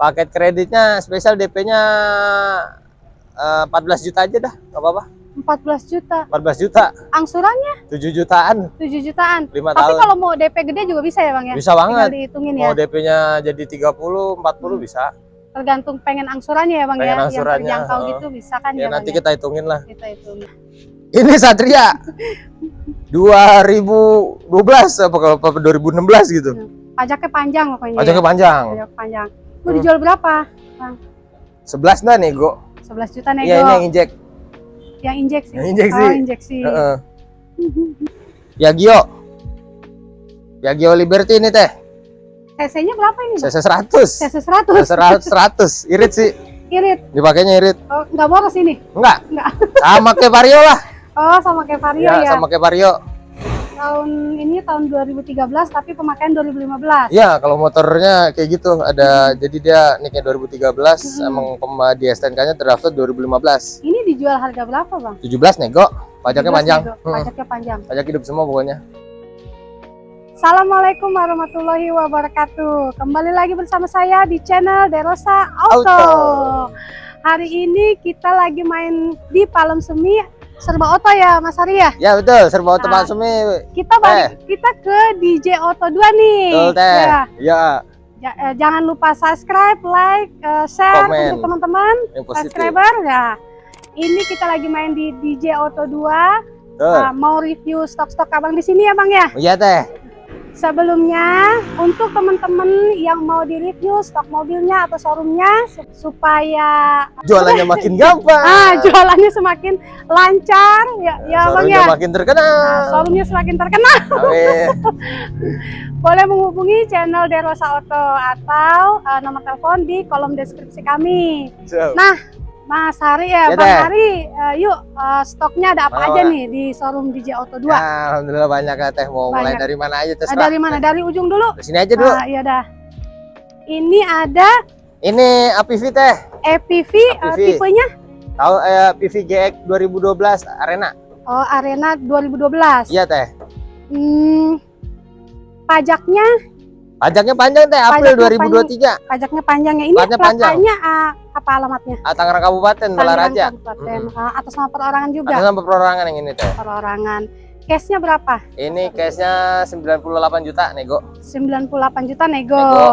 Paket kreditnya spesial DP-nya eh, 14 juta aja dah, nggak apa-apa. 14 juta. 14 juta, Angsurannya 7 jutaan, 7 jutaan. 5 Tapi tahun. kalau mau DP gede juga bisa ya Bang ya? Bisa Tinggal banget. dihitungin ya. Mau DP-nya jadi 30, 40 bisa. Tergantung pengen angsurannya ya Bang Pengen ya. angsurannya, Yang terjangkau heeh. gitu bisa kan Ya ya, nanti Bang kita hitungin lah. ya? Kita hitungin. Ini Satria 2012 apa kalau apa 2016 gitu. Pajaknya panjang pokoknya. Pajaknya ya. panjang. Pajak panjang. Mau Hmm. dijual berapa? 11 dah nego. 11 juta nego. Iya ini yang injek. Yang injeksi. Yang injeksi. Oh, injeksi. Heeh. Yagio. Yagio Liberty ini teh. CC-nya berapa ini, Bang? CC 100. CC 100. CC 100. Irit sih. Irit. Dipakainya irit. Oh, enggak boros ini. Enggak. Enggak. Sama kayak Vario lah. Oh, sama kayak Vario Ya, ya. sama kayak Vario. Tahun ini tahun 2013 tapi pemakaian 2015. Ya, kalau motornya kayak gitu ada jadi dia nicknya 2013 Hmm. emang di STNK-nya terdaftar 2015. Ini dijual harga berapa, Bang? 17 nego, pajaknya 17 panjang. nego. Hmm, Pajaknya panjang. Pajak hidup semua pokoknya. Assalamualaikum warahmatullahi wabarakatuh. Kembali lagi bersama saya di channel Derosa Auto. Auto. Hari ini kita lagi main di Palem Semi serba oto ya, Mas Ari ya. Ya betul, serba oto Nah. Pak Sumi. Kita balik kita ke DJ Auto 2 nih. Betul teh. Ya, Ya, ja- eh, jangan lupa subscribe, like, eh, share Komen. untuk teman-teman subscriber ya. Ini kita lagi main di DJ Auto 2. Betul. Nah, mau review stok-stok Abang di sini ya, Bang ya. Iya teh. Sebelumnya, untuk teman-teman yang mau di-review stok mobilnya atau showroomnya su- supaya Jualannya makin gampang. ah jualannya semakin lancar ya, ya Bang ya. makin terkenal. Nah, showroomnya semakin terkenal. Amin. Boleh menghubungi channel Derosa Auto atau eh, nomor telepon di kolom deskripsi kami. Siap. Mas Hari ya, Ya, Bang Teh. Hari, eh, yuk eh, stoknya ada apa aja nih di showroom DJ Auto 2? Ya, Alhamdulillah banyak ya teh. Mau mulai Banyak. dari mana aja Eh, terserah. dari mana? Dari ujung dulu. Di sini aja dulu. Ah, iya dah. Ini ada Ini APV teh. Eh, APV. tipenya Tahu eh, PV GX 2012 Arena? oh, Arena 2012. Iya teh. Hmm, pajaknya, Pajaknya panjang teh April Pajaknya 2023. pajaknya panjangnya ini Pajaknya panjang. ah, apa alamatnya? Ah, Tangerang Kabupaten Balaraja. Kabupaten. Mm-mm. Ah, atas nama perorangan juga. Ada sampai perorangan yang ini teh. Perorangan. Cashnya berapa? Ini cashnya 98 juta nego. 98 juta nego. Nego.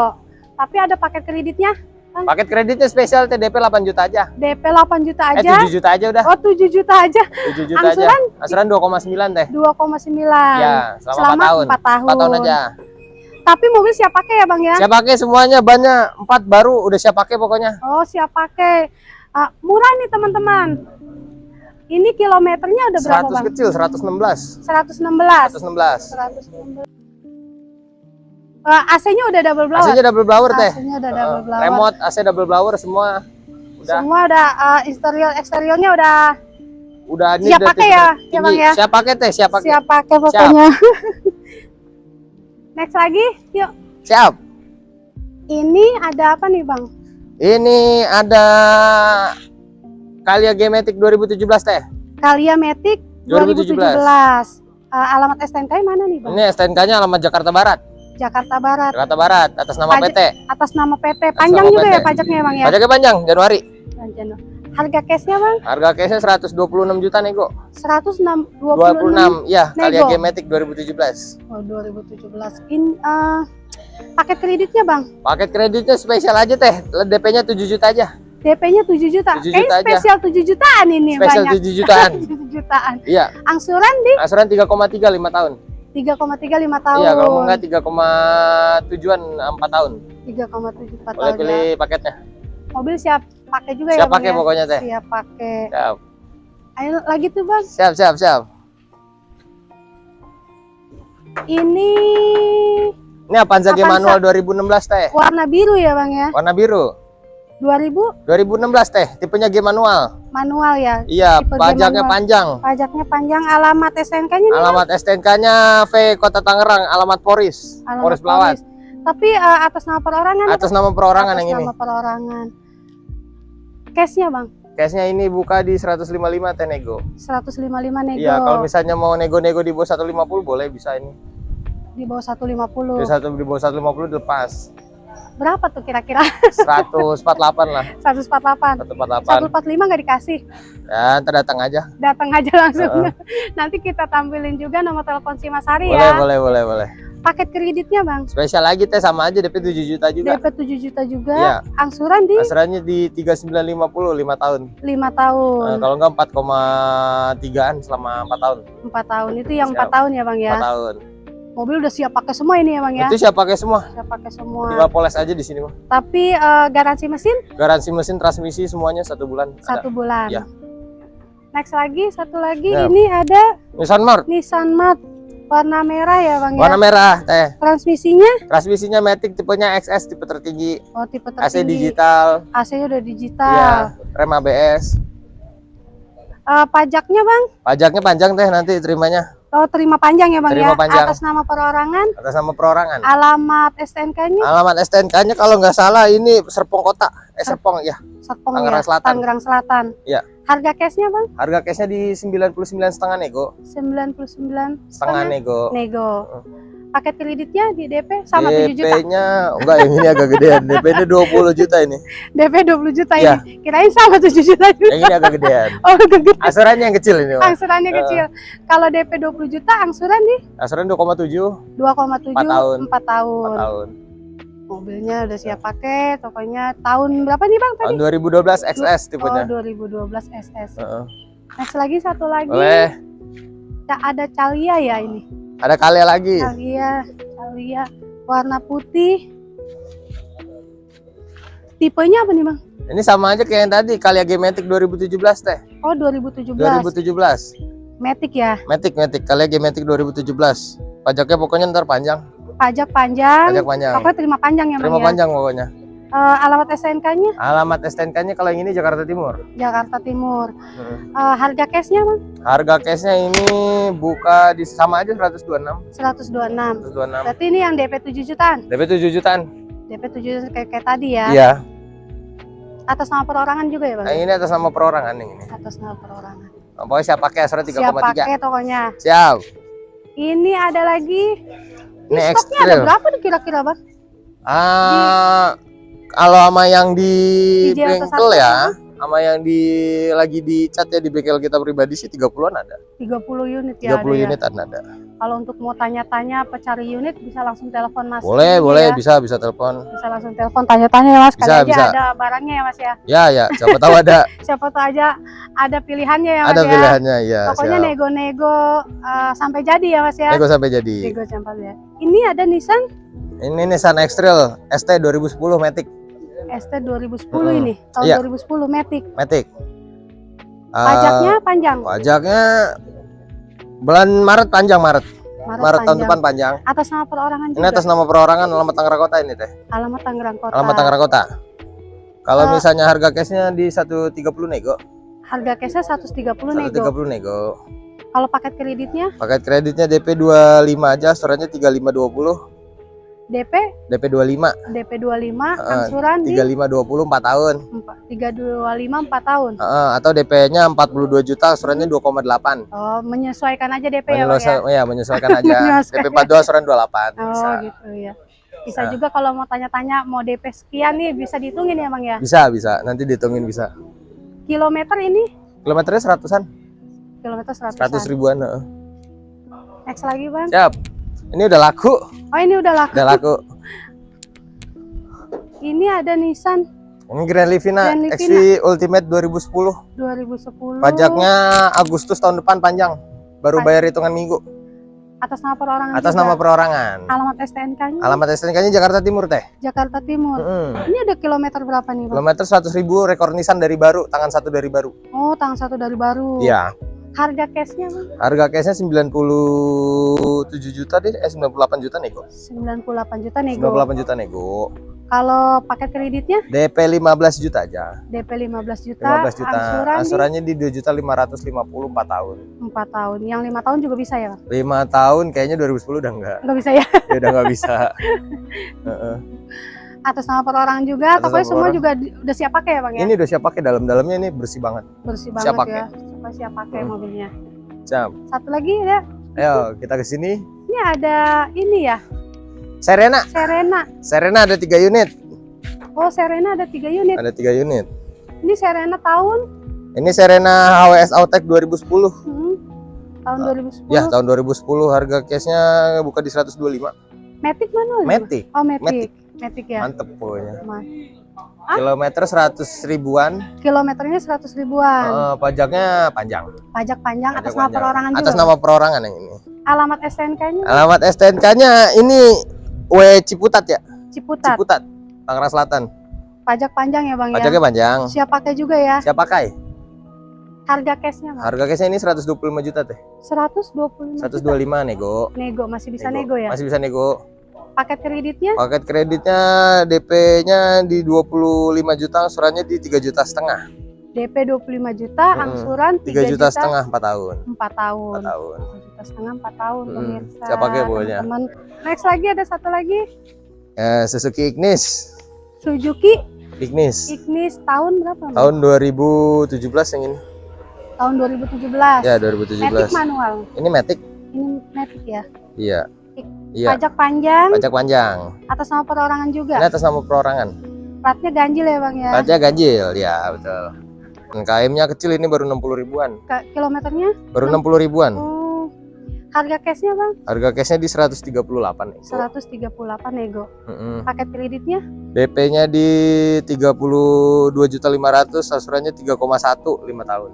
Tapi ada paket kreditnya Paket kreditnya spesial TDP 8 juta aja. DP 8 juta Eh aja. 7 juta aja udah. Oh 7 juta aja. 7 juta aja. Angsuran 2,9 teh. 2,9. Ya, selama, Selama 4 tahun. 4 tahun. 4 tahun aja. Tapi mobil siap pakai ya Bang ya? Siap pakai semuanya banyak. 4 baru udah siap pakai pokoknya. Oh siap pakai. Ah, murah nih teman-teman. Ini kilometernya udah berapa 100 bang? kecil 116. 116. 116. 116. Eh, AC-nya udah double blower. AC-nya double blower teh. AC-nya udah double Eh, blower. Remote AC double blower semua udah Semua udah eh, interior eksteriornya udah udah ini Siap udah pakai ya, ya, Bang, ya? Siap pakai teh, siap pakai. siap pakai pokoknya. Next lagi, yuk. Siap. Ini ada apa nih bang? Ini ada Kalia Gematic 2017 teh. Kalia Matic 2017. 2017. Eh, alamat STNK mana nih bang? Ini STNK-nya alamat Jakarta Barat. Jakarta Barat. Jakarta Barat atas nama Pajak- PT. Atas nama PT. Panjang nama juga PT. ya pajaknya ya bang ya? Pajaknya panjang Januari. Panjang. Harga cashnya bang? Harga cashnya 126 juta nego. 126. 26 ya Nego. Gematic 2017. Oh 2017. In eh, paket kreditnya bang? Paket kreditnya spesial aja teh. DP-nya 7 juta aja. DP-nya 7 juta. 7 Kayaknya juta aja. spesial 7 jutaan ini Spesial banyak. 7 jutaan. 7 jutaan. Iya, Angsuran di asuran 3,3 5 tahun. 3,3 5 tahun. Iya, kalau enggak 3,7an 4 tahun. 3,7 4 Boleh tahun. pilih ya. paketnya. Mobil siap pakai juga ya Siap pakai ya? pokoknya teh. Siap pakai. Siap. Ayo lagi tuh Bang. Siap, siap, siap. Ini Ini Avanza G manual 2016 teh. warna biru ya Bang ya? Warna biru. 2000 2016 teh, tipenya G manual. manual ya. Iya, Tipe pajaknya panjang. Pajaknya panjang, alamat STNK-nya. Alamat STNK-nya V Kota Tangerang, alamat Poris. Alamat Poris Pelawat. Tapi eh, atas nama perorangan. Atas nama perorangan atas yang ini. nama perorangan. Cashnya Bang, Cashnya ini buka di 155 teh nego. 155 nego. Iya, kalau misalnya mau nego-nego di bawah 150 boleh bisa ini. di bawah 150. Di satu di bawah 150 dilepas. Berapa tuh kira-kira? 148 lah 148. 148 145 nggak dikasih. ya ntar datang aja Datang aja langsung. Nanti kita tampilin juga nomor telepon si Mas Hari boleh ya. boleh boleh boleh Paket kreditnya, Bang. spesial lagi teh sama aja DP 7 juta juga DP 7 juta juga. Iya. Angsuran di Asarannya di 3950 5 tahun 5 tahun. Nah, kalau enggak 4,3an selama 4 tahun 4 tahun. Itu yang 4 Siap. tahun ya, Bang 4 ya. tahun Mobil udah siap pakai semua ini ya, Bang ya. itu siap pakai semua Siap pakai semua. tinggal poles aja di sini mah Tapi eh, garansi mesin garansi mesin transmisi semuanya satu bulan ada. satu bulan. Iya. Next lagi, satu lagi Ya. ini ada Nissan Mark Nissan Mat warna merah ya, Bang warna ya. merah teh Transmisinya transmisinya Matic tipenya XS tipe tertinggi oh tipe AC tertinggi. digital AC-nya udah digital. ya rem ABS Eh, pajaknya, Bang? pajaknya panjang teh nanti terimanya Oh, terima panjang ya, Bang Terima ya. panjang. Atas nama perorangan, atas nama perorangan alamat STNK-nya alamat STNK-nya kalau nggak salah ini Serpong Kota eh Serpong ya Serpong Tangerang ya, Selatan. Tangerang Selatan. Iya. Harga cashnya, Bang? harga cashnya di 99 setengah nego 99 setengah nego nego. Paket kreditnya di DP sama 7 juta. DP-nya enggak yang ini agak gedean DP-nya 20 juta ini DP 20 juta Iya. ini. Kirain sama 7 juta juga. yang ini agak gedean Oh, gede. asurannya yang kecil ini Mas. Angsurannya kecil. Kalau DP 20 juta, angsuran di asuran 2,7 2,7 Empat tahun. 4 tahun. 4 tahun Mobilnya udah siap pakai, tokonya tahun berapa nih Bang tadi? tahun 2012 XS tipenya Oh, 2012 SS. Heeh. Next lagi satu lagi. boleh Ya, ada Calia ya ini. ada kali lagi Calia, Calia warna putih. Tipenya apa nih, Bang? ini sama aja kayak yang tadi Kalia G-Matic 2017 teh Oh, 2017. 2017 Matic ya. Matic Matic Kalia G-Matic 2017 pajaknya pokoknya ntar panjang Pajak panjang. pajak panjang Pokoknya terima panjang ya, terima ya. panjang pokoknya Eh, alamat STNK-nya alamat STNK-nya kalau yang ini Jakarta Timur Jakarta Timur. Heeh. Eh, harga cashnya, Bang? harga cashnya ini buka di sama aja 126 126. 126 Berarti ini yang DP 7 jutaan. DP 7 jutaan DP 7 jutaan kayak, kayak tadi ya. iya Atas nama perorangan juga ya, Bang? yang ini atas nama perorangan yang ini Atas nama perorangan. pokoknya siap pakai asuransi Siap 3,3 pakai tokonya. siap Ini ada lagi. Ini stoknya ada berapa nih kira-kira, Bang? ah kalau sama yang di Di bengkel ya sama yang di lagi di cat ya di bengkel kita pribadi sih 30-an ada 30 unit ya. 30 ada ya. unit ada, ada. Kalau untuk mau tanya-tanya apa cari unit bisa langsung telepon Mas. boleh Ini boleh ya. bisa bisa telepon Bisa langsung telepon tanya-tanya ya Mas. Kali Bisa, aja bisa. ada barangnya ya Mas ya. ya ya siapa tahu ada Siapa tahu aja ada pilihannya ya Mas ada ya. pilihannya ya Pokoknya nego-nego eh, sampai jadi ya Mas ya. nego sampai jadi Nego sampai ya. Ini ada Nissan ini Nissan X-Trail ST 2010 Matic ST 2010 Mm-mm. ini. Tahun Iya. 2010 Matic. Matic Ah, Pajaknya panjang. pajaknya bulan Maret panjang Maret. Maret, Maret tahun depan panjang. Atas nama perorangan juga. ini atas nama perorangan alamat Tangerang Kota ini teh. Alamat Tangerang Kota. alamat Tangerang Kota. Kalau Eh, misalnya harga cashnya di 130 nego. Harga cashnya 130 nego. 130 nego. Kalau paket kreditnya? Paket kreditnya DP 25 aja asurannya 3520 DP DP 25 DP 25 Heeh, angsuran di 3520 4 tahun 325 4 tahun. Heeh, atau DP-nya 42 juta asurannya 2,8 Oh, menyesuaikan aja DP ya, Bang ya. Menyesuaikan, ya, menyesuaikan aja. Menyesuaikan. DP 42 asuran 28. Oh, Bisa. gitu ya. Bisa Nah. juga kalau mau tanya-tanya mau DP sekian nih bisa dihitungin ya, Bang ya. Bisa, bisa. Nanti dihitungin bisa. Kilometer ini Kilometernya seratusan, kilometer 100 seratus ribuan. heeh. Next lagi, Bang. Siap. Ini udah laku, Oh, ini udah laku. udah laku. Ini ada Nissan Ini Grand Livina, Grand Livina. XV Ultimate 2010. 2010. Pajaknya Agustus tahun depan panjang. Baru Pajak. bayar hitungan minggu. atas nama perorangan Atas juga. nama perorangan. Alamat STNK-nya Alamat STNK-nya Jakarta Timur teh. Jakarta Timur. Mm-mm. Ini ada kilometer berapa nih, Bang? Kilometer 100 ribu, rekor Nissan dari baru, tangan satu dari baru. Oh, tanggal satu dari baru. Iya. Harga cashnya, Bang? Harga cashnya 97 juta deh, eh 98 juta nego. 98 juta nego. 98 juta nego. Kalau paket kreditnya DP 15 juta aja. DP 15 juta, 15 juta. angsuran Asurannya di 2 juta 554 tahun. di 4 tahun. Yang lima tahun juga bisa ya, Bang? 5 tahun kayaknya 2010 udah enggak. Nggak bisa ya? Ya udah enggak bisa. Heeh. Atas nama perorangan juga, Atas pokoknya semua perorangan. juga udah siap pakai ya, Bang ya? Ini udah siap pakai dalam-dalamnya ini bersih banget. Bersih siap banget pakai. ya. Suka siap pakai Hmm. mobilnya. Siap. Satu lagi ya, Ayo kita ke sini. ini ada ini ya, Serena. Serena. Serena ada 3 unit. Oh, Serena ada tiga unit. Ada tiga unit. Ini Serena tahun Ini Serena HWS Autek 2010. hmm, tahun 2010. Ya, tahun 2010 harga cashnya buka di 125. Matic mana? Matic, Oh, Matic. Matic. Matic ya. mantep pokoknya. Ma- Kilometer 100 ribuan, Kilometernya 100 ribuan. eh, pajaknya panjang. Pajak panjang Pajak atas nama panjang. perorangan juga. Atas nama perorangan yang ini. Alamat STNK-nya Alamat STNK-nya ini W Ciputat ya, Ciputat. Ciputat, Tangerang Selatan. Pajak panjang ya, Bang Pajaknya ya. panjang. Siap pakai juga ya. Siap pakai? Harga cashnya, Bang. Harga cashnya ini 125 juta teh. 125. 125 nego. Nego masih bisa nego, ya. Masih bisa nego. Paket kreditnya Paket kreditnya DP-nya di 25 juta, angsurannya di 3 juta setengah. DP 25 juta, Mm-mm. angsuran 3 juta setengah 4 tahun. 4 tahun. 4 tahun. 3 juta setengah 4 tahun Mm-mm. pemirsa. Siap pakai pokoknya. teman-teman. Next lagi ada satu lagi Eh, Suzuki Ignis. Suzuki Ignis. Ignis tahun berapa? Tahun 2017 yang ini. Tahun 2017. Ya, Matic 2017. manual. Ini Matic. Ini Matic ya. Iya. Iya. Pajak panjang Pajak panjang. atas nama perorangan juga. Ini atas nama perorangan. Platnya ganjil ya, Bang ya. Pajak ganjil, ya betul. KM-nya kecil ini baru 60 ribuan. Ke- kilometernya? Baru 60 ribuan. Oh. Harga cashnya, Bang? Harga cashnya di 138 nego. 138 nego. Mm-mm. Paket kreditnya DP-nya di 32.500, asurannya 3,1 5 tahun.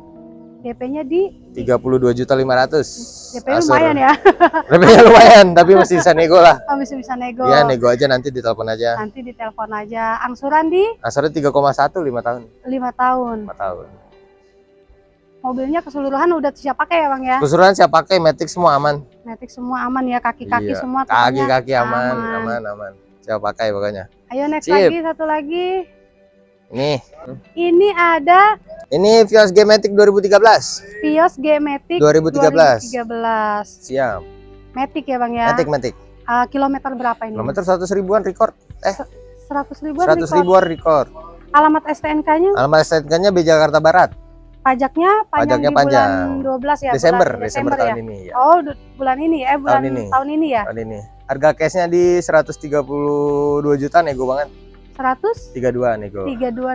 DP-nya di 32.500. DP lumayan ya. DP-nya lumayan, tapi masih bisa nego lah. Oh, bisa bisa nego. Ya, nego aja nanti ditelepon aja. Nanti ditelepon aja. Angsuran di Asurannya 3,1 5 tahun. 5 tahun. 5 tahun. Mobilnya keseluruhan udah siap pakai ya, Bang ya. Keseluruhan siap pakai Matic semua aman. Matic semua aman ya, kaki-kaki Iya. semua Kaki-kaki aman, aman, aman. Siap pakai pokoknya. Ayo next Sip. lagi satu lagi. Nih, Ini ada ini Vios G Matic 2013. Vios G Matic 2013. 2013. Siap. Matic ya, Bang ya. Matic Matic. Ah, kilometer berapa ini? Kilometer 100 ribuan record. Eh, 100 ribuan 100 record. ribuan record. Alamat STNK-nya Alamat STNK-nya B Jakarta Barat. pajaknya panjang Pajaknya di panjang. bulan 12 ya. Desember, bulan Desember ya. tahun ini ya. Oh, bulan ini eh bulan Tahun ini. tahun ini ya. Tahun ini. Harga cashnya di 132 juta nego banget. 132 32 nego.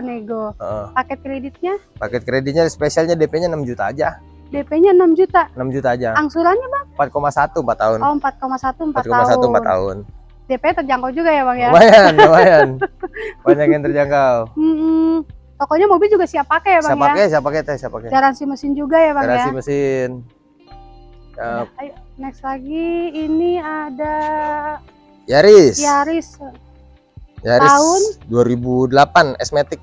nego. Heeh. Paket kreditnya Paket kreditnya spesialnya DP-nya 6 juta aja. DP-nya 6 juta. 6 juta aja. Angsurannya Bang? 4,1 4 tahun. Oh, 4,1 4, 4,1 tahun. 4 tahun. DP terjangkau juga ya, Bang ya. Lumayan, lumayan. Banyak yang terjangkau. Mm-mm. Pokoknya mobil juga siap pakai ya, Bang Siap ya. pakai, siap pakai teh, siap pakai. Garansi mesin juga ya, Bang Garasi ya. mesin. Ya, Ayo, next lagi ini ada Yaris. Yaris Yaris Tahun? 2008 S-Matic.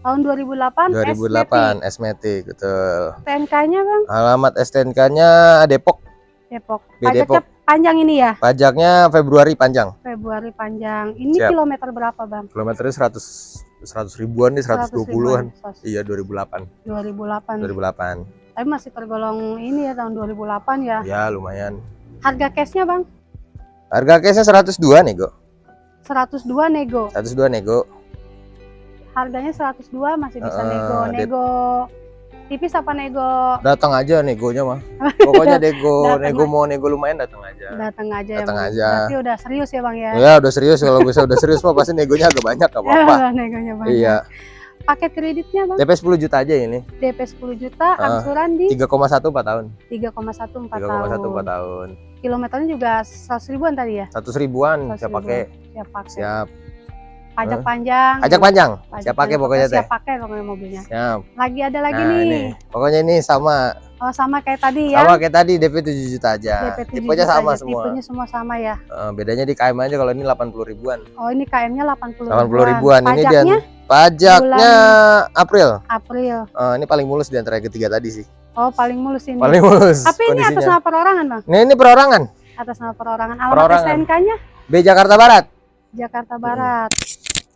tahun 2008 2008 S-Matic, betul. TNK-nya, Bang. Alamat STNK-nya Depok. Depok. Pajaknya panjang ini ya, Pajaknya Februari panjang. Februari panjang. Ini Siap. kilometer berapa, Bang? Kilometernya 100 100 ribuan nih, 100 120-an. ribuan. Iya, 2008. 2008. 2008. Tapi masih tergolong ini ya tahun 2008 ya. Ya, lumayan. Harga cashnya, Bang? Harga cashnya 102 nego. 102 nego. 102 nego. Harganya 102 masih bisa Eh, nego. Nego tipis apa nego Datang aja negonya mah. Pokoknya nego, nego mau nego lumayan datang aja. datang aja ya, Datang Bang. aja. Berarti udah serius ya, Bang ya. Ya, udah serius kalau bisa udah serius mah pasti negonya agak banyak gak apa-apa. Negonya banyak. Iya. Paket kreditnya, Bang? DP 10 juta aja ini. DP 10 juta, Ah. angsuran di 3,1 4 tahun. 3,1 4 3,1 tahun. 4 tahun. Kilometernya juga 100 ribuan tadi ya? 100 ribuan 100 siap ribuan. pakai. Siap pakai. Siap. Pajak panjang. Ajak panjang. Pajak Siap pakai pokoknya teh. Siap pakai pokoknya mobilnya. Siap. Lagi ada lagi Nah, nih. ini. Pokoknya ini sama Oh, sama kayak tadi ya. sama kayak tadi DP 7 juta aja. DP 7 Tipenya juta sama aja. semua. Tipenya semua sama ya. Eh, bedanya di KM aja kalau ini 80 ribuan. Oh, ini KM-nya 80 80 ribuan. Ini dia Pajaknya pajaknya April. April. Eh, ini paling mulus di antara ketiga tadi sih. Oh, paling mulus ini. Paling mulus Tapi ini atas nama perorangan, Bang. Nah, ini perorangan. Atas nama perorangan. Alamat Perorangan. STNK-nya B Jakarta Barat. Jakarta Barat.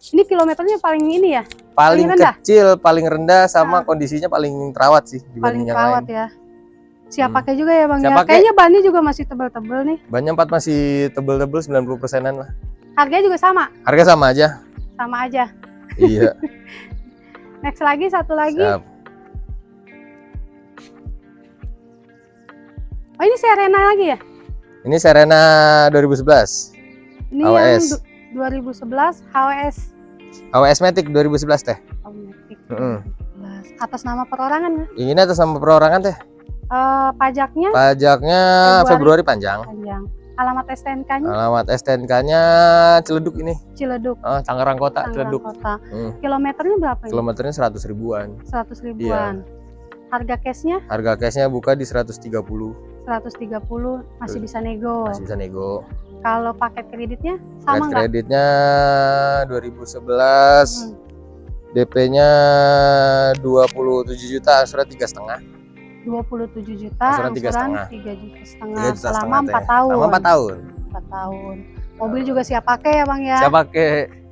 Ini kilometernya paling ini ya, Paling, Paling rendah? kecil, paling rendah sama Ah. kondisinya paling terawat sih paling dibanding yang terawat lain. ya. Siap Hmm. pakai juga ya, Bang Siap ya. Kayaknya bannya juga masih tebel-tebel nih. Bannya 4 masih tebel-tebel 90 persenan lah. Harganya juga sama, Harga sama aja. sama aja. Iya. Next lagi satu lagi. Siap. Oh, ini Serena lagi ya? Ini Serena 2011. Ini HWS. yang du- 2011 HWS HWS Matic 2011 teh. Oh, Matic. Heeh. Jelas. Atas nama perorangan nggak? Ini atas nama perorangan teh. Eh, pajaknya Pajaknya Februari. Februari panjang. panjang. Alamat STNK-nya Alamat STNK-nya Ciledug ini. Ciledug, Ah, Tangerang Kota, Tangerang Ciledug. Kota. Hmm. Kilometernya berapa ini? Kilometernya 100 ribuan. 100 ribuan. Harga cashnya Harga cashnya buka di 130. 130 masih bisa nego. Masih bisa nego. Kalau paket kreditnya sama nggak? kreditnya 2011. Hmm. DP-nya 27 juta, angsuran tiga setengah. 27 juta, Angsuran tiga angsuran setengah. 3 juta setengah Tiga juta selama setengah 4 teh. tahun. Selama 4 tahun. 4 tahun. Mobil juga siap pakai ya Bang ya? Saya pakai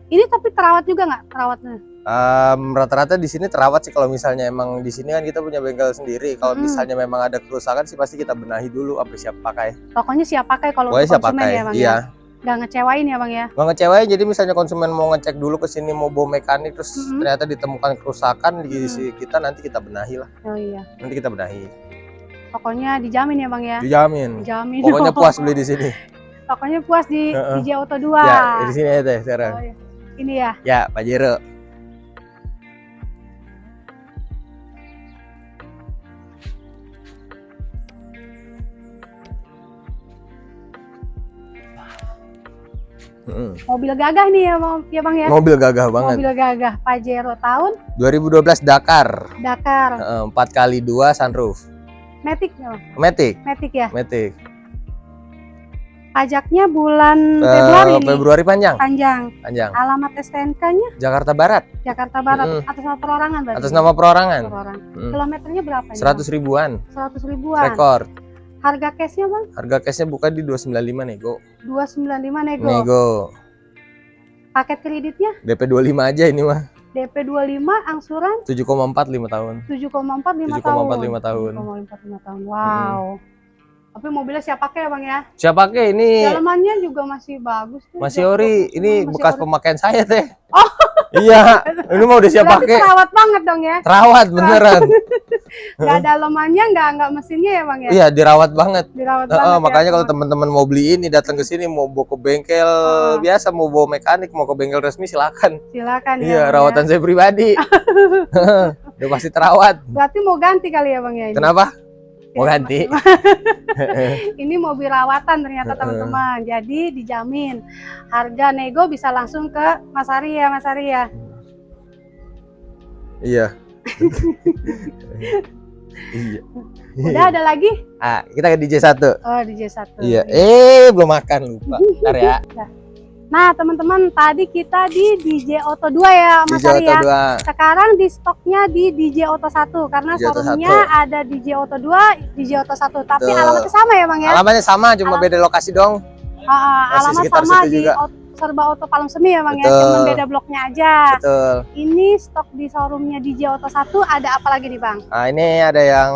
Ini tapi terawat juga nggak terawatnya? em, rata-rata di sini terawat sih kalau misalnya emang di sini kan kita punya bengkel sendiri. Kalau Mm-mm. misalnya memang ada kerusakan sih pasti kita benahi dulu sampai siap pakai. Pokoknya siap pakai kalau siap konsumen pakai. ya Bang iya. ya? Nggak ngecewain ya Bang ya? Nggak ngecewain jadi misalnya konsumen mau ngecek dulu ke sini mau bawa mekanik terus Mm-mm. ternyata ditemukan kerusakan di Mm-mm. si kita nanti kita benahi lah. Oh iya. Nanti kita benahi. Pokoknya dijamin ya Bang ya? Dijamin. Dijamin. Pokoknya puas beli di sini. Pokoknya puas di Heeh. DJ Auto 2. Ya, di sini aja teh sekarang. Oh, iya. Ini ya. Ya, Pak Mm. Mobil gagah nih ya, Bang- ya Bang ya? Mobil gagah banget. Mobil gagah Pajero tahun 2012 Dakar. Dakar. Heeh, 4 kali 2 sunroof. Matic ya, Bang? Matic, Matic ya. Matic. Pajaknya bulan Eh, Februari nih. Februari panjang, Panjang. panjang. Alamat STNK-nya Jakarta Barat Jakarta Barat Mm-mm. atas nama perorangan berarti. atas nama perorangan. perorangan. Mm. Kilometernya berapa? 100 ribuan 100 ribuan. rekor. Harga cashnya Bang Harga cashnya buka di 295 nego. 295 nego. Nego. Paket kreditnya DP 25 aja ini mah. DP 25 angsuran 7,4 5 tahun. 7,4 5 tahun. 7,4 5 tahun. 7,4 5 tahun. Wow. Tapi mobilnya siap pakai ya Bang ya? Siapa pakai ini? Dalamannya juga masih bagus tuh. Masih ori. Ini masih bekas ori. pemakaian saya teh. Oh. Iya. Ini mau udah siap pakai. terawat banget dong ya. Terawat beneran. Gak ada dalamannya, nggak nggak mesinnya ya Bang ya? Iya, dirawat banget. Dirawat Heeh, banget ya. makanya kalau teman-teman mau beli ini datang ke sini mau bawa ke bengkel Ah. biasa mau bawa mekanik mau ke bengkel resmi silakan. Silakan ya. Iya, ya. rawatan saya pribadi. Udah pasti terawat. Berarti mau ganti kali ya Bang ya? ini? Kenapa? Mau ganti? ini mobil rawatan ternyata teman-teman. Jadi dijamin harga nego bisa langsung ke Mas Ari ya, Mas Ari ya. Iya. iya. Udah ada lagi? Ah, kita ke DJ 1. Oh, DJ satu. Iya. Eh, belum makan lupa. Bentar ya. Nah, teman-teman, tadi kita di DJ Auto 2 ya, Mas DJ Ari Auto ya. 2. Sekarang di stoknya di DJ Auto 1 karena DJ showroomnya ada DJ Auto 2, DJ Auto 1. Tapi Betul. alamatnya sama ya, Bang ya? Alamatnya sama, cuma Alamat- beda lokasi dong. Ah, Masih alamat sama di. Auto- Serba Auto Palem Semi ya, Bang ya? Betul. Cuma beda bloknya aja. Betul. Ini stok di showroomnya DJ Auto 1 ada apa lagi nih, Bang? Nah, ini ada yang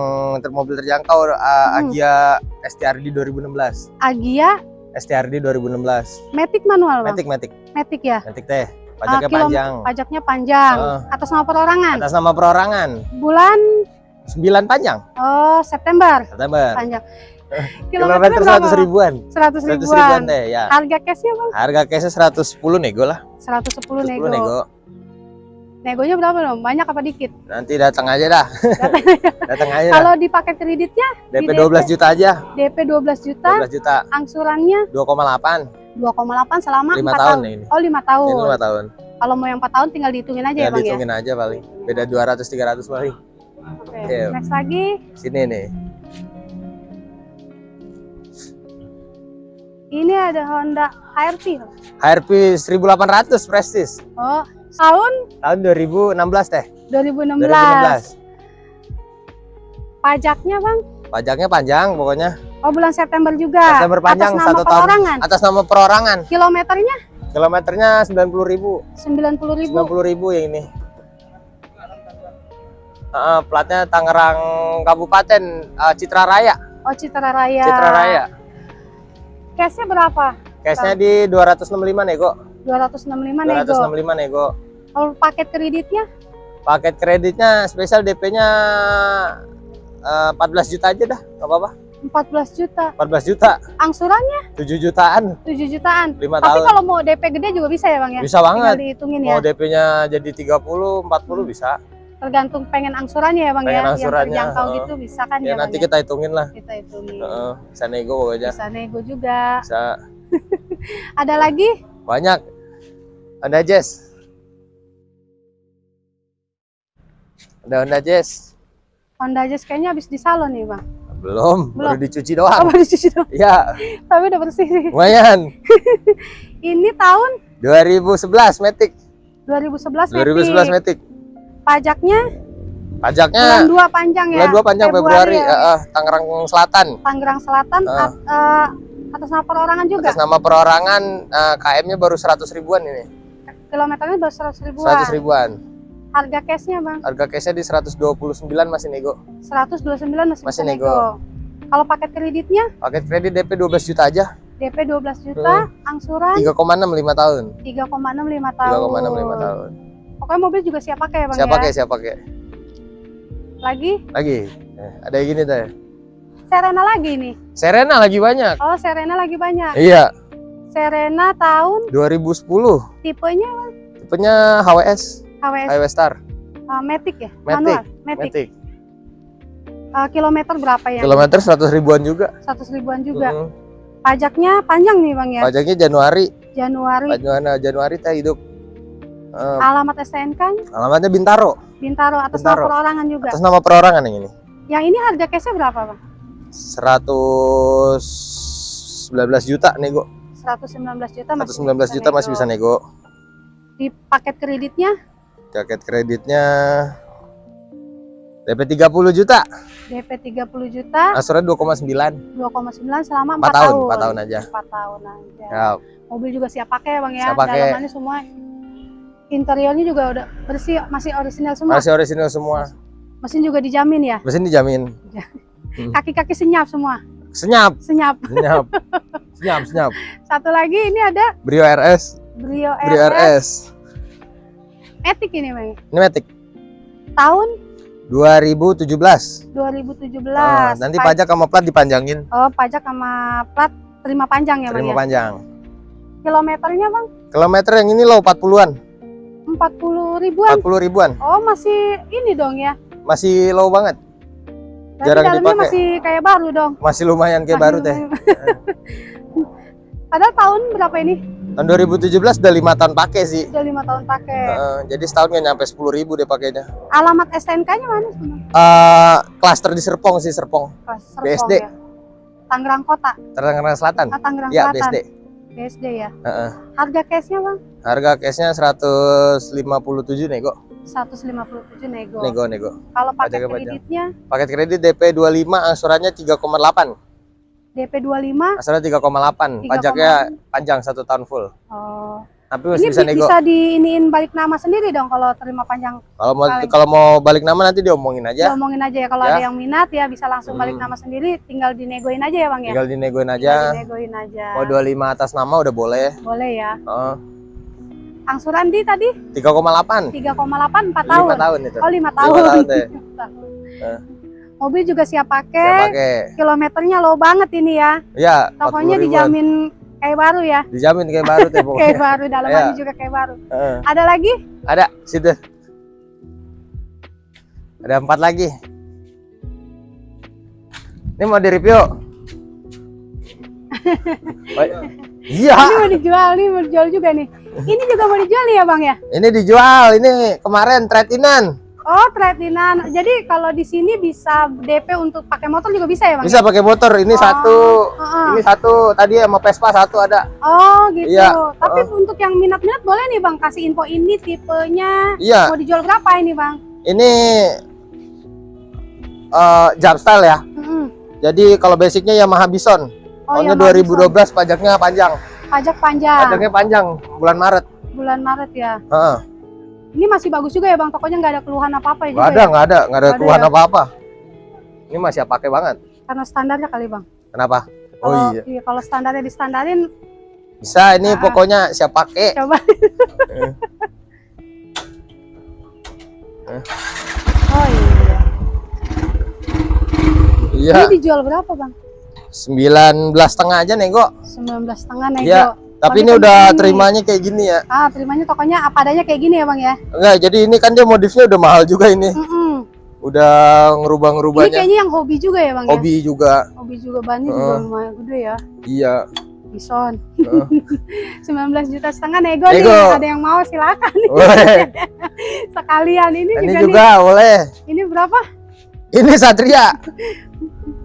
mobil terjangkau uh, Hmm. Agia STRD 2016. Agia STRD 2016. Matic manual, Bang? Matic, Matic, Matic ya? Matic teh. Pajaknya Ah, kilo- panjang. Pajaknya panjang. Ah. Atas nama perorangan. Atas nama perorangan. Bulan 9 panjang. oh September. September. Panjang. Kilometer berapa, 100 Bang? ribuan. 100 100 ribuan. ribuan deh ya. Harga cashnya bang? Harga case 110 nego lah. 110 110 nego. nego. Negonya berapa dong? Banyak apa dikit? Nanti datang aja dah. datang aja. Kalau di paket kreditnya DP di 12 juta aja. DP 12 juta, 12 juta. angsurannya 2,8. 2,8 selama 5 4 tahun tahun. ini. Oh 5 tahun. Ini 5 tahun. Kalau mau yang 4 tahun tinggal dihitungin aja ya, Ya bang ya. dihitungin aja paling. Beda 200 300 paling. Oke. Iya. Next lagi, Sini nih. ini ada Honda HRV. HRV 1800 Prestige. Oh, tahun Tahun 2016 teh. 2016. 2016. Pajaknya bang? Pajaknya panjang pokoknya. Oh bulan September juga. September panjang Atas nama satu tahun. perorangan. Atas nama perorangan. Kilometernya Kilometernya 90.000. 90 ribu. 90.000 yang ini. Heeh, platnya Tangerang Kabupaten eh, Citra Raya. Oh Citra Raya. Citra Raya. Cashnya berapa? Cashnya di 265 nego. 265 nego. 265 nego. Kalau paket kreditnya Paket kreditnya spesial DP-nya eh, 14 juta aja dah, nggak apa-apa. 14 juta. 14 juta, Angsurannya 7 jutaan, 7 jutaan. 5 Tapi tahun. kalau mau DP gede juga bisa ya Bang ya? Bisa Tinggal banget. dihitungin ya. Mau DP-nya jadi 30, 40 bisa. Tergantung pengen angsurannya ya Bang Pengen ya. angsurannya, Yang terjangkau heeh. gitu bisa kan Ya ya, Bang nanti ya? kita hitungin lah. kita hitungin. Heeh, bisa nego aja. Bisa nego juga. Bisa Ada lagi? banyak. Ada Jess. Ada Honda Jazz. Honda Jazz kayaknya habis di salon nih Bang. Belum, Belum. baru dicuci Oh, doang. baru dicuci doang. Iya, Tapi udah bersih sih. lumayan. Ini tahun 2011 Matic. 2011 2011 Matic. Matic. Pajaknya Pajaknya bulan 2 panjang ya. bulan 2 panjang Februari, ya. eh, eh, Tangerang Selatan. Tangerang Selatan Ah. at- eh, atas nama perorangan juga. Atas nama perorangan eh, KM-nya baru 100 ribuan ini. Kilometernya baru 100 ribuan. 100 ribuan. Harga cashnya Bang Harga case-nya di 129 masih nego. 129 masih, Masih nego. nego. Kalau paket kreditnya Paket kredit DP 12 juta aja. DP 12 juta, Hmm. angsuran 3,6 5 tahun. 3,65 tahun. 3,6 5 tahun. Pokoknya mobil juga siap pakai ya Bang Siapa ya. pakai? Siapa pakai? Lagi Lagi. Eh, ada yang gini deh. Serena lagi nih. Serena lagi banyak. Oh, Serena lagi banyak. Iya, Serena tahun 2010. tipenya Tipenya HWS, HWS HWS Star, uh, Matic ya? Matic. Manual, Matic. Matic. Uh, kilometer berapa ya? Kilometer 100 ribuan juga. 100 ribuan juga. Mm. Pajaknya panjang nih Bang ya. Pajaknya Januari. Januari. Januari Januari teh hidup. Eh, Alamat STNK alamatnya Bintaro. Bintaro atas Bintaro. nama perorangan juga. Atas nama perorangan yang ini. Yang ini harga cashnya berapa Bang? 119 juta nego. 119 juta masih 119 juta masih bisa nego. Di paket kreditnya Jaket kreditnya DP 30 juta. DP 30 juta, Asuransi 2,9. 2,9 selama 4, 4 tahun, 4 tahun aja. 4 tahun aja. Ya, Mobil juga siap pakai ya Bang ya. Siap pakai. Dalamannya semua interiornya juga udah bersih, masih orisinal semua. masih orisinal semua. Mesin juga dijamin ya. Mesin dijamin. Kaki-kaki senyap semua. Senyap, Senyap. senyap. senyap, senyap. Satu lagi ini ada Brio RS, Brio Brio RS RS. Matic ini Bang. Ini Matic Tahun 2017. 2017. Ah, nanti Pa- pajak sama plat dipanjangin. Oh, pajak sama plat terima panjang ya Bang Terima ya. panjang. Kilometernya Bang Kilometer yang ini low 40-an, 40 ribuan. 40 ribuan. Oh, masih ini dong ya. Masih low banget. Jarang dalamnya dipakai. masih kayak baru dong. Masih lumayan kayak Masih baru teh. Padahal tahun berapa ini? Tahun 2017 udah lima tahun pakai sih. Udah lima tahun pakai. Heeh, jadi setahun nggak nyampe 10 ribu dia pakainya. Alamat STNK-nya mana sih? Bang? Eh, klaster di Serpong sih Serpong, Serpong BSD. ya. Tangerang Kota, Tangerang Selatan. ah, Tangerang Ya Selatan. BSD. BSD ya. Heeh. Harga cashnya bang? Harga cashnya 157 nego. 157 nego. Nego nego. Kalau paket kreditnya Paket kredit DP 25 angsurannya 3,8. DP 25. Angsurannya 3,8. 3,8. Pajaknya panjang satu tahun full. Oh. Tapi Ini masih bisa bi- nego. bisa diiniin balik nama sendiri dong kalau terima panjang. Kalau mau balik. kalau mau balik nama nanti diomongin aja. Ngomongin aja ya kalau Ya. ada yang minat ya bisa langsung balik Hmm. nama sendiri, tinggal dinegoin aja ya bang ya. Tinggal dinegoin Tinggal aja. dinegoin aja. Mau 25 atas nama udah boleh. Boleh ya. Heeh. Angsuran di tadi 3,8. 3,8 4 5 tahun. tahun itu. Oh 5 Lima tahun. tahun deh. Tahun. Mobil juga siap Siap pakai. pakai. Kilometernya low banget ini ya. Iya, 40 Pokoknya ribuan. dijamin kayak baru ya. Dijamin kayak baru tuh pokoknya. Kayak baru dalamannya Iya. juga kayak baru. Heeh. Ada lagi? Ada, situ. Ada empat lagi. Ini mau di review. Iya, Ini mau dijual, ini mau dijual juga nih. Ini juga mau dijual nih ya bang ya? ini dijual. Ini kemarin trade-inan. Oh trade-inan. Jadi kalau di sini bisa DP untuk pakai motor juga bisa ya bang? Bisa pakai motor. Ini Oh, satu, heeh. ini satu tadi sama Vespa satu ada. Oh gitu. Iya, Tapi untuk yang minat-minat boleh nih bang kasih info ini tipenya Iya, mau dijual berapa ini bang? ini eh jump style ya. Jadi kalau basicnya Yamaha Bison. Oh, Tahunnya Yamaha 2012 pajaknya panjang. Pajak panjang Pajaknya panjang bulan Maret. bulan Maret ya. Heeh. Ini masih bagus juga ya bang. Tokonya nggak ada keluhan apa-apa ya Nggak ada, ya? nggak ada, nggak ada Nggak ada keluhan ya? apa-apa. Ini masih pakai banget. Karena standarnya kali bang. Kenapa? Oh Kalau iya. kalau standarnya distandarin Bisa ini Ah. pokoknya siap pakai. coba. Eh. Eh. Oh iya. Iya. Ini dijual berapa bang? 19 setengah aja nego 19 setengah nego. Iya. Tapi ini ini udah ini. terimanya kayak gini ya Ah, terimanya tokonya apa adanya kayak gini ya, Bang ya? enggak jadi ini kan dia modifnya udah mahal juga ini Mm-mm. udah Ini ngerubah-ngerubahnya kayaknya yang hobi juga ya, Bang ya? hobi juga Hobi juga bannya juga Heeh. lumayan gede ya. iya Bison. Heeh. 19 juta setengah nego, Nego. nih. Ada yang mau silakan nih. Sekalian ini, ini juga, juga boleh nih. Ini berapa? ini Satria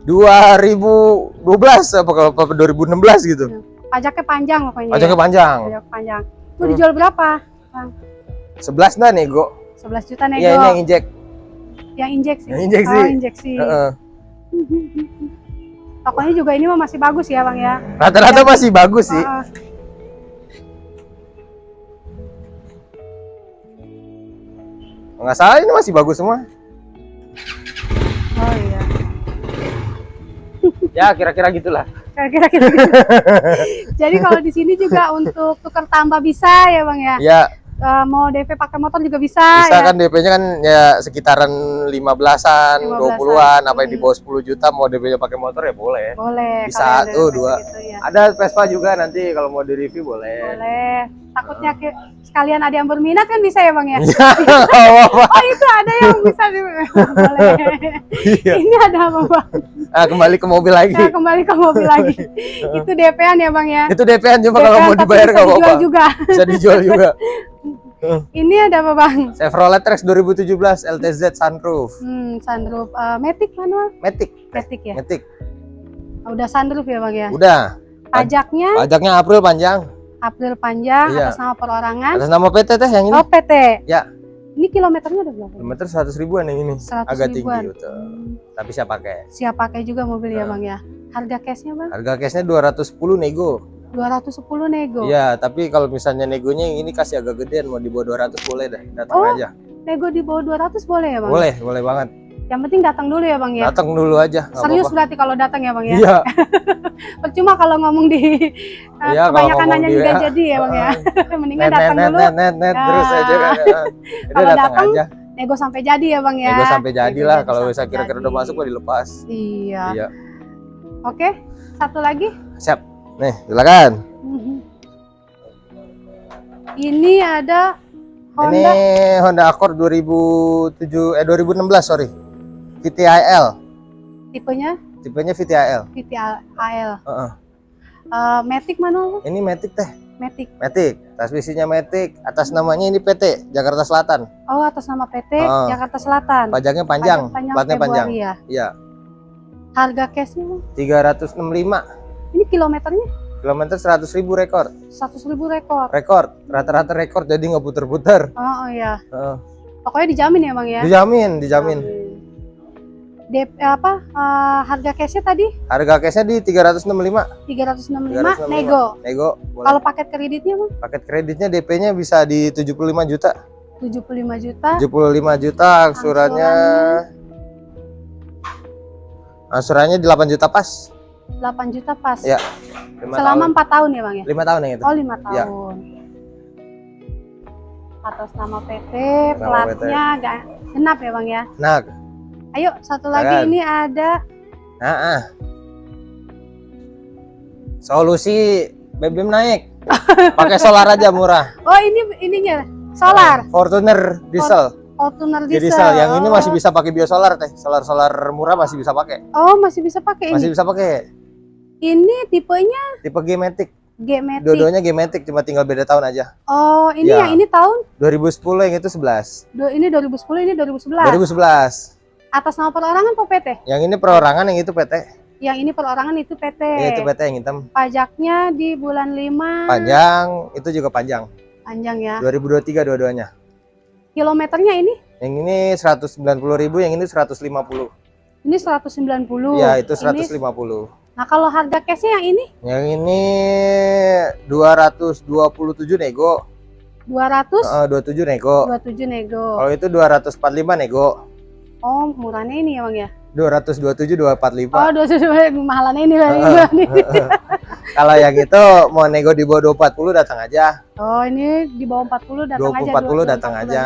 2012 apa kalau apa 2016 gitu Pajaknya panjang pokoknya. pajaknya ya. panjang Pajak panjang. Itu Hmm. dijual berapa? 11 nah nego 11 juta nego. iya ini yang injek Yang injeksi. Yang injeksi. Oh, injeksi. Heeh. Tokonya juga ini mah masih bagus ya, Bang ya. rata-rata masih bagus sih Heeh. nggak salah ini masih bagus semua Oh iya. ya kira-kira gitulah Kira-kira gitu. Jadi kalau di sini juga untuk tukar tambah bisa ya, Bang ya. ya Eh, mau DP pakai motor juga bisa, bisa ya. kan DP-nya kan ya sekitaran 15-an, 15-an. 20-an, apa yang di bawah 10 juta mau DP-nya pakai motor ya boleh. Boleh. Bisa, tuh, dua. Gitu, ya. Ada Vespa juga nanti kalau mau di review boleh. Boleh. Takutnya ke- sekalian ada yang berminat kan bisa ya, Bang ya. Apa-apa. Oh itu ada yang bisa di boleh. Iya. Ini ada apa bang? Ah, kembali ke mobil lagi. Nah, kembali ke mobil lagi. itu DP-an ya bang ya. Itu DP-an cuma kalau DP-an mau dibayar nggak dijual apa-apa. juga. Bisa dijual juga. Ini ada apa bang? Chevrolet Trax 2017 LTZ sunroof. Hmm, sunroof uh, Matic manual. Matic, Matic ya. Matic. Udah sunroof ya bang ya. Udah. Pajaknya Pajaknya April panjang. April panjang Iya. atas nama perorangan. Atas nama PT teh yang ini. Oh PT. Ya. Ini kilometernya udah berapa? Kilometer 100 ribuan yang ini. 100 Agak ribuan. tinggi betul. Hmm, Tapi saya pakai. Siap pakai juga mobil ya Nah. bang ya. Harga cashnya bang? Harga cashnya 210 nego. 210 nego. Iya, tapi kalau misalnya negonya yang ini kasih agak gedean mau di bawah 200 boleh deh. Datang Oh, aja. Nego di bawah 200 boleh ya bang? Boleh, boleh banget. Yang penting datang dulu ya bang ya. Datang dulu aja. Serius apa-apa. berarti kalau datang ya bang ya. Iya, Percuma kalau ngomong di uh, Iya, kebanyakan nanya juga WA. jadi ya bang ya. Mendingan net datang net dulu, net net net terus Ah. aja kan. Kalau datang aja. nego sampai jadi ya bang ya. Nego sampai jadi Nego lah kalau bisa kira-kira udah masuk boleh dilepas. Iya. Iya. Oke, satu lagi. Siap. Nih, silakan. Mhm. Ini ada Honda Ini Honda Accord 2007 eh 2016 sorry. VTIL. tipenya Tipenya VTIL. VTAL. Heeh. Uh, Matic manual Bang? Ini Matic teh. Matic. Matic. Transmisinya Matic. Atas namanya ini PT Jakarta Selatan. Oh atas nama PT Ah. Jakarta Selatan. Pajaknya panjang, Pajak panjang platnya panjang. Ya. Iya, Harga cashnya Bang? 365 Ini kilometernya kilometer 100 ribu rekor. 100 ribu rekor. Rekor, rata-rata rekor jadi nggak puter-puter. Oh, oh ya. Heeh. Pokoknya dijamin ya bang ya. Dijamin, dijamin. DP apa eh, harga cashnya tadi Harga cashnya di 365. 365 365. nego. Nego. boleh. Kalau paket kreditnya bang paket kreditnya DP-nya bisa di 75 juta. 75 juta. 75 juta angsurannya angsurannya di 8 juta pas. 8 juta pas. Ya. Lima Selama tahun. 4 tahun ya bang ya. 5 tahun yang itu. Oh 5 Iya. tahun. Atas nama PT, Nama platnya ga- genap ya bang ya. Nah, Ayo satu lagi Silakan. ini ada nah, ah. Solusi BBM naik. Pakai solar aja murah. Oh ini ininya solar, Fortuner diesel. Fortuner Di diesel. diesel. Yang ini Oh. masih bisa pakai biosolar teh. Solar-solar murah masih bisa pakai. Oh masih bisa pakai ini. Masih bisa pakai. Ini tipenya Tipe G-Matic. G-Matic. Dua-duanya G-Matic cuma tinggal beda tahun aja. Oh ini Ya. yang ini tahun 2010 yang itu 11. Du- ini 2010 ini 2011. 2011. Atas nama perorangan atau PT? Yang ini perorangan, yang itu PT. Yang ini perorangan itu PT. Ya, itu PT yang hitam. Pajaknya di bulan 5 Panjang, itu juga panjang. panjang ya. 2023 dua-duanya. Kilometernya ini Yang ini 190.000, yang ini 150. ini 190. Ya, itu Oh, Ini- 150. nah, kalau harga cashnya yang ini Yang ini 227 nego, 227 Eh, 27 nego. nego. Kalau itu 245 nego. Oh, murahnya ini ya, Bang ya. 227 245. Oh, 227 mahalannya ini Bang. Heeh. Ini. Kalau yang itu mau nego di bawah 240 datang aja. Oh, ini di bawah 40 datang aja. 240 dua- datang 240. aja.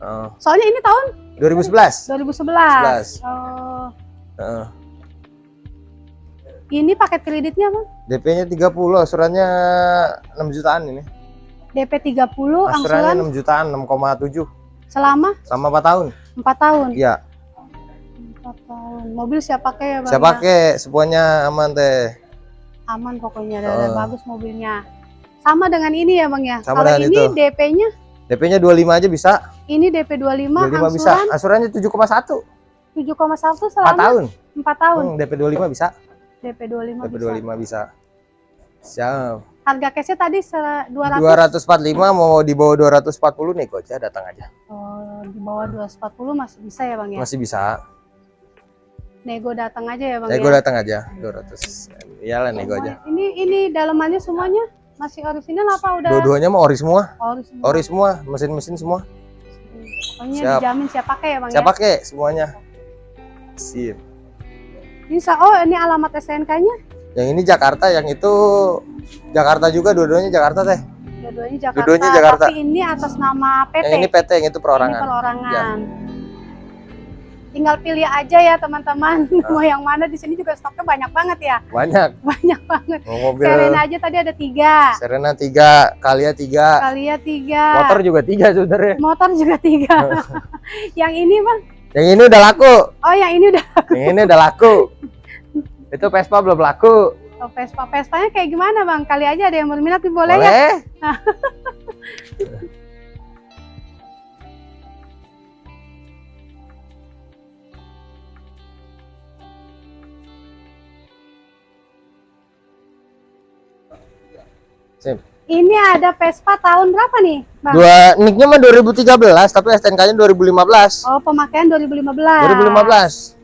Oh, Soalnya ini tahun 2011. 2011. 11. Oh. Heeh. Ini paket kreditnya bang? DP-nya 30, asurannya 6 jutaan ini. DP 30, Asurannya angsuran 6 jutaan, 6,7 selama sama 4 tahun. 4 tahun. Iya. 4 tahun. Mobil siap pakai ya bang? Saya ya? pakai semuanya aman teh. Aman pokoknya, Oh. dan bagus mobilnya. Sama dengan ini ya bang ya? Sama Kalau ini. DP-nya, DP-nya 25 aja bisa. ini DP 25, 25 bisa. angsuran Asurannya 7,1. 7,1 4 selama tahun. 4 tahun. Hmm, DP 25 bisa. DP 25 DP bisa. 25 bisa. Siap. Harga cashnya tadi se- 200. 245 mau di bawah 240 nih aja datang aja. Oh, di bawah 240 masih bisa ya bang ya? Masih bisa. Nego datang aja ya bang Saya ya? datang aja 200. Iyalah nego aja. Ini ini dalamannya semuanya masih orisinal apa udah Dua-duanya mau ori semua. ori semua? Ori semua, mesin-mesin semua. Pokoknya Siap. dijamin siap pakai ya bang Saya ya? pakai semuanya. Sip. Bisa. Oh ini alamat STNK-nya? Yang ini Jakarta, yang itu Jakarta juga, dua-duanya Jakarta teh. Dua-duanya Jakarta. Dua-duanya Jakarta. Tapi ini atas nama PT. Yang ini PT, yang itu Ini perorangan. perorangan. Tinggal pilih aja ya teman-teman. Ah. Mau yang mana di sini juga stoknya banyak banget ya. Banyak. Banyak banget. Mau mobil Serena aja tadi ada tiga. Serena 3, Kalia 3, Kalia tiga. motor juga 3 sebenarnya. Motor juga tiga. yang ini bang? Yang ini udah laku. Oh yang ini udah. Yang ini udah laku. Itu Vespa belum laku. Oh, Vespa. Vespanya kayak gimana bang? Kali aja ada yang berminat nih, boleh, ya? Boleh. Sip. Ini ada Vespa tahun berapa nih bang? Dua nicknya mah 2013 tapi STNK-nya 2015. Oh pemakaian 2015. 2015.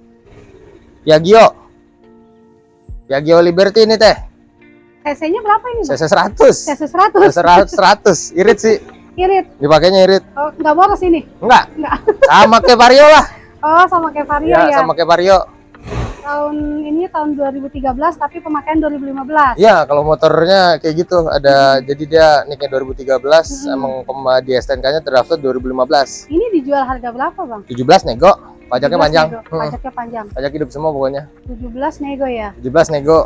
Piaggio. Piaggio Liberty ini teh. CC-nya berapa ini bang? CC 100. CC 100. CC 100. Irit sih. Irit. Dipakainya irit. Oh, nggak boros ini? Enggak. Enggak. Sama kayak Vario lah. Oh sama kayak Vario Ya, ya? sama kayak Vario. Tahun ini tahun 2013 tapi pemakaian 2015. Iya, kalau motornya kayak gitu ada jadi dia nicknya 2013 Hmm. emang di STNK-nya terdaftar 2015. Ini dijual harga berapa bang? 17 nego, pajaknya 17 panjang. nego. Hmm, Pajaknya panjang. Pajak hidup semua pokoknya. 17 nego ya. 17 nego.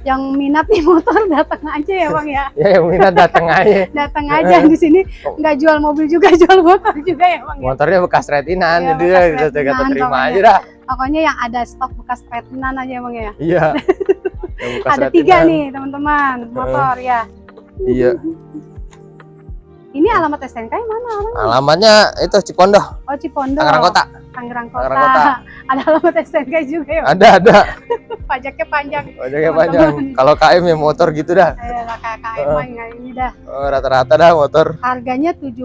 Yang minat nih motor datang aja ya bang ya. Ya yang minat datang aja. Datang aja di sini nggak jual mobil juga jual motor juga ya bang ya. Motornya bekas retinan Iya, jadi bekas ya kita kata retinan terima pokoknya. aja dah. Pokoknya yang ada stok bekas retinan aja bang ya. Iya. Ada tiga retinan. nih teman-teman motor ya. Iya. Ini alamat STNK yang mana? Alamat? Alamatnya itu Cipondoh, Oh Cipondo. Tangerang Kota. Tangerang Kota. Tangerang Kota. ada alamat STNK juga ya. Ada ada. Pajaknya panjang. Pajaknya Teman-teman. panjang. Kalau KM ya motor gitu dah. KKM Heeh. mah nggak ini dah. Oh, Rata-rata dah motor. Harganya 17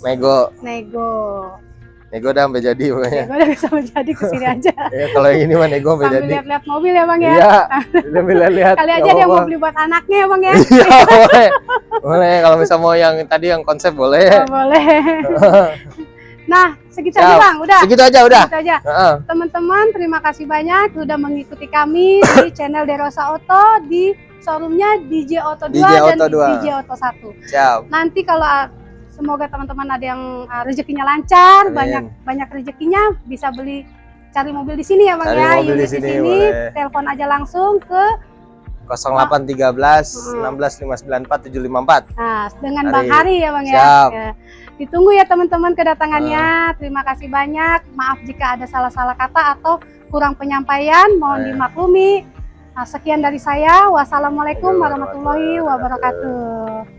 Nego. nego. Nego dah sampai jadi pokoknya. Nego udah bisa menjadi ke sini aja. Ya, kalau yang ini mah nego sampai jadi. lihat-lihat mobil ya bang ya. Iya. Sambil lihat. Kali aja nggak dia mau beli buat anaknya ya bang ya. Iya, boleh. Boleh kalau bisa mau yang tadi yang konsep boleh. Oh, boleh. Nah, segitu aja Siap. bang, udah. Segitu aja udah. Segitu aja. Teman-teman, terima kasih banyak sudah mengikuti kami di channel Derosa Auto di showroomnya DJ Auto 2 DJ dan Auto 2. DJ Auto 1. Siap. Nanti kalau uh, semoga teman-teman ada yang uh, rezekinya lancar, Amin. banyak banyak rezekinya bisa beli cari mobil di sini ya Bang Cari ya. mobil di sini, boleh. telepon aja langsung ke 0813 16 594 754. nah dengan Hari. Bang Hari ya Bang ya. Siap. Ya. Ditunggu ya teman-teman kedatangannya. Terima kasih banyak. Maaf jika ada salah-salah kata atau kurang penyampaian, mohon Ya. dimaklumi. Nah, sekian dari saya. Wassalamualaikum warahmatullahi wabarakatuh.